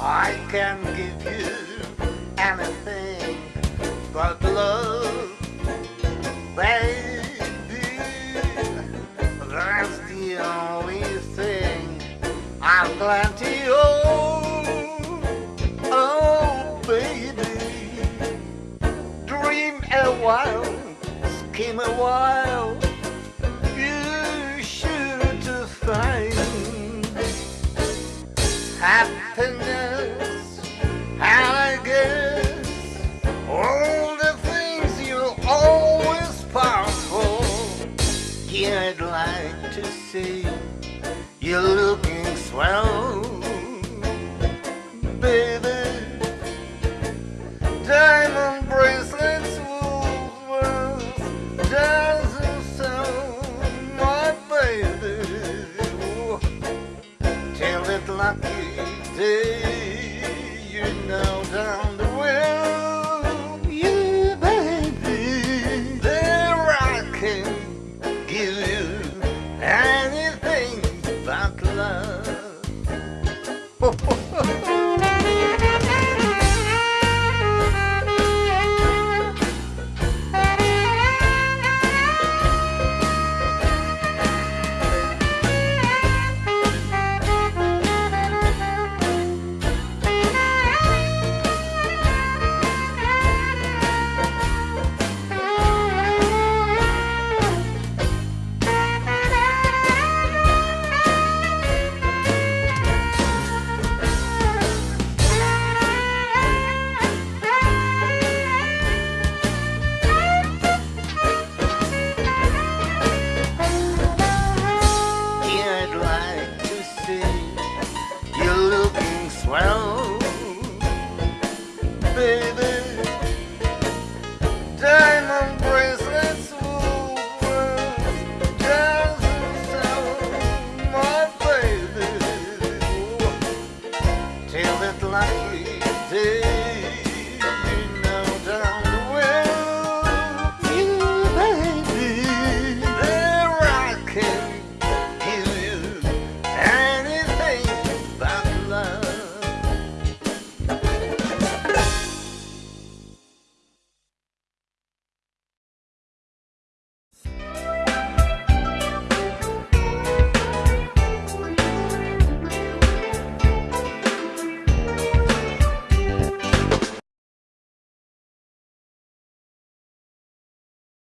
I can give you anything happiness, and I guess all the things you always pass for. Here I'd like to see you looking swell, baby. Diamond bracelets, Woolworths, dancing so, my baby. Till it lucky day. Well,